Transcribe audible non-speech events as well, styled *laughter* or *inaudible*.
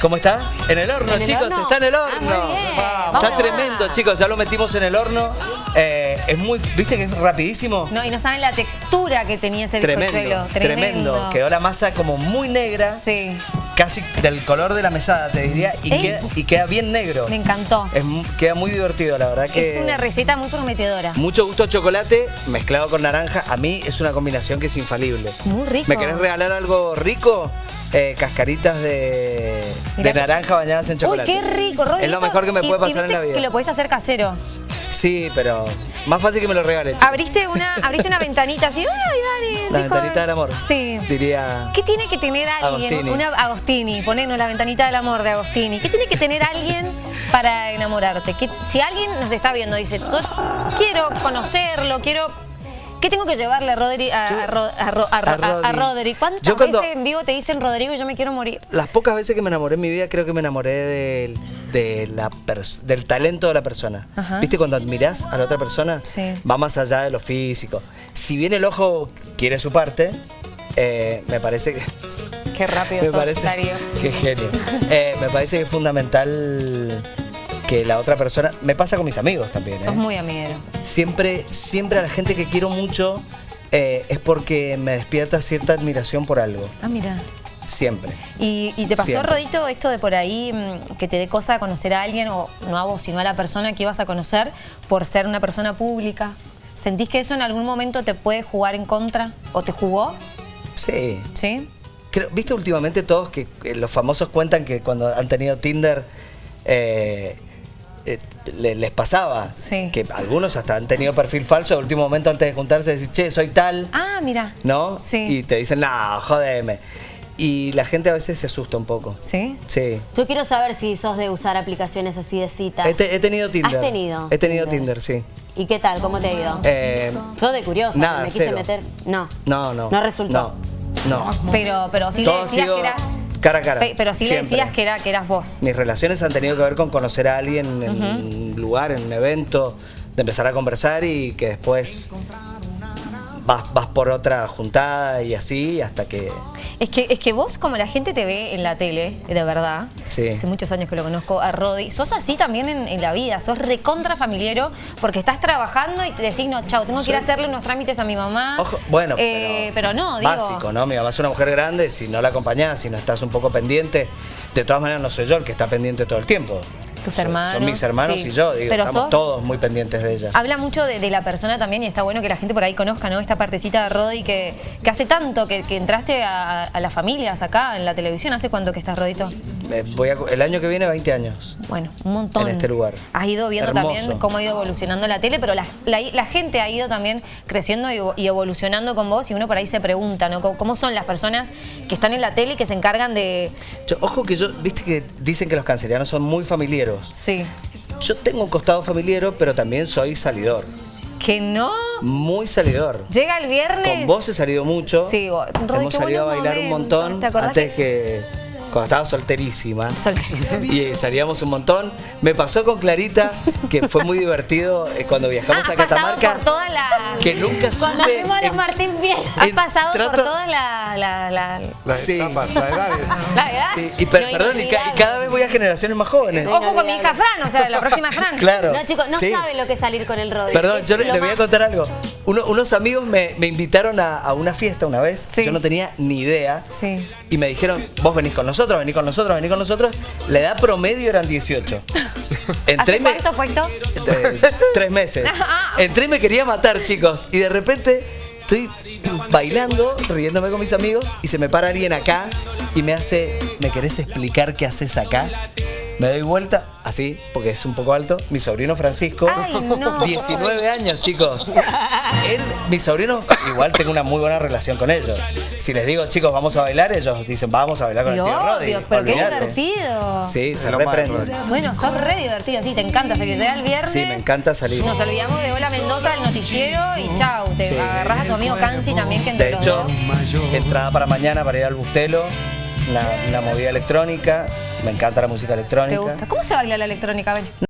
¿Cómo está? En el horno, ¿En el chicos, horno? está en el Ah, horno. muy bien. Está Vamos. tremendo, chicos, ya lo metimos en el horno. Eh, es muy, ¿viste que es rapidísimo? No, y no saben la textura que tenía ese Tremendo, bizcochuelo. tremendo. Quedó la masa como muy negra, Sí, casi del color de la mesada, te diría, y, queda, y queda bien negro. me encantó. Es queda muy divertido, la verdad que... Es una receta muy prometedora. Mucho gusto chocolate mezclado con naranja. A mí es una combinación que es infalible. Muy rico. ¿Me querés regalar algo rico? Eh, cascaritas de, de naranja bañadas en Uy, chocolate. qué rico, Rodri. Es lo mejor que me y- puede y pasar en viste la vida. que lo podés hacer casero. Sí, pero más fácil que me lo regales. Abriste una, *laughs* abriste una ventanita así, ay, Dani, La rico". ventanita del amor. Sí. Diría... ¿Qué tiene que tener alguien? Agostini. Una Agostini, ponenos la ventanita del amor de Agostini. ¿Qué tiene que tener alguien para enamorarte? ¿Qué- si alguien nos está viendo y dice, yo quiero conocerlo, quiero. ¿Qué tengo que llevarle a Rodri? A, a Ro- a Ro- a Ro- a a- a Rodri. Rodri? ¿Cuántas Yo cuando- veces en vivo te dicen Rodrigo y yo me quiero morir? Las pocas veces que me enamoré en mi vida, creo que me enamoré del, de la pers- del talento de la persona. Ajá. ¿Viste cuando admirás a la otra persona? Sí. Va más allá de lo físico. Si bien el ojo quiere su parte, eh, me parece que... Qué rápido *laughs* me sos, parece Darío. *laughs* Qué genio. Eh, me parece que es fundamental que la otra persona... Me pasa con mis amigos también. Sos ¿eh? muy amiguero. Siempre, siempre a la gente que quiero mucho eh, es porque me despierta cierta admiración por algo. Ah, mira. Siempre. ¿Y, y te pasó, Siempre. Rodito, esto de por ahí mm, que te dé cosa conocer a alguien, o no a vos, sino a la persona que ibas a conocer por ser una persona pública? ¿Sentís que eso en algún momento te puede jugar en contra? ¿O te jugó? Sí. ¿Sí? Creo- ¿Viste últimamente todos que eh, los famosos cuentan que cuando han tenido Tinder eh, eh, le- les pasaba? Sí. Que algunos hasta han tenido perfil falso, de último momento antes de juntarse decís, che, soy tal, Ah, mira. ¿no? Sí. Y te dicen, no, jodeme. Y la gente a veces se asusta un poco. ¿Sí? Sí. Yo quiero saber si sos de usar aplicaciones así de citas. He, te- he tenido Tinder. ¿Has tenido? He tenido Tinder, sí. ¿Y qué tal? ¿Cómo te ha ido? Eh, Sos de curiosa, nada, me quise cero. meter. No. no, no. No resultó. No, no. Pero, pero sí Todo le decías que era... cara a cara. Pe- Pero sí le decías que, era, que eras vos. Mis relaciones han tenido que ver con conocer a alguien en un lugar, en un evento, de empezar a conversar y que después vas, vas por otra juntada y así hasta que... Es que, es que vos, como la gente te ve en la tele, de verdad, Sí. hace muchos años que lo conozco a Rodi, sos así también en, en la vida, sos recontra familiero porque estás trabajando y te decís, no, chau, tengo que ir a hacerle unos trámites a mi mamá. Ojo, bueno, Eh, pero, pero no, digo... Básico, ¿no? Mi mamá es una mujer grande, si no la acompañás, si no estás un poco pendiente, de todas maneras no soy yo el que está pendiente todo el tiempo. Tus Son- hermanos, Son mis hermanos sí. y yo, digo, Pero estamos sos- todos muy pendientes de ella. Habla mucho de, de la persona también y está bueno que la gente por ahí conozca ¿no? esta partecita de Rodi que, que hace tanto que, que entraste a, a las familias acá en la televisión. ¿Hace cuánto que estás, Rodito? Me voy a- el año que viene 20 años. Bueno, un montón. En este lugar. Has ido viendo Hermoso. también cómo ha ido evolucionando la tele, pero la, la- la gente ha ido también creciendo y, y evolucionando con vos y uno por ahí se pregunta, ¿no? ¿Cómo, cómo son las personas que están en la tele y que se encargan de... Yo- ojo que yo, viste que dicen que los cancerianos son muy familiaros. Sí. Yo tengo un costado familiero, pero también soy salidor. Que no... Muy salidor. Llega el viernes... Con vos he salido mucho. Sí, Rodi, Hemos salido a bailar un montón ¿Te acordás antes que- que... Cuando estaba solterísima. Sol- Y eh, salíamos un montón. Me pasó con Clarita, que fue muy divertido eh, cuando viajamos Ah, a has pasado Catamarca. por todas las... Que nunca Cuando supe... fuimos a los Martín Bien. Has en- pasado por trato- todas las... La, la, Las Sí. etapas, las edades. *laughs* la edad. Sí, y per- Lo perdón, y, ca- y cada vez voy a generaciones más jóvenes. Ojo con mi hija Fran, o sea, la próxima Fran. Claro. No, chicos, no Sí. saben lo que es salir con el Rodri. Perdón, Es yo le, le voy a contar algo. Uno- unos amigos me, me invitaron a, a una fiesta una vez. Sí. Yo no tenía ni idea. Sí. Y me dijeron, vos venís con nosotros, venís con nosotros, venís con nosotros. La edad promedio eran 18. *laughs* Entré ¿Hace cuánto fue esto? de- tres meses. *laughs* Ah. Entré y me quería matar, chicos. Y de repente estoy bailando, riéndome con mis amigos, y se me para alguien acá y me hace, ¿me querés explicar qué haces acá? Me doy vuelta, así, porque es un poco alto, mi sobrino Francisco, Ay, no. *laughs* 19 años, chicos. Él, mi sobrino, igual tengo una muy buena relación con ellos. Si les digo, chicos, vamos a bailar, ellos dicen, vamos a bailar con Y el tío obvio, pero qué olvídate. divertido. Sí, se lo más, reprende. Rodri. Bueno, sos re divertido, sí, te encanta. Se que el viernes. Sí, me encanta salir. Nos olvidamos de Hola Mendoza, el noticiero y chau. Te Sí. agarrás a tu amigo Cansi también, que entre De los hecho, dos. entrada para mañana para ir al Bustelo, la, la movida electrónica. Me encanta la música ¿Te electrónica. gusta? ¿Cómo se baila la electrónica? Ven.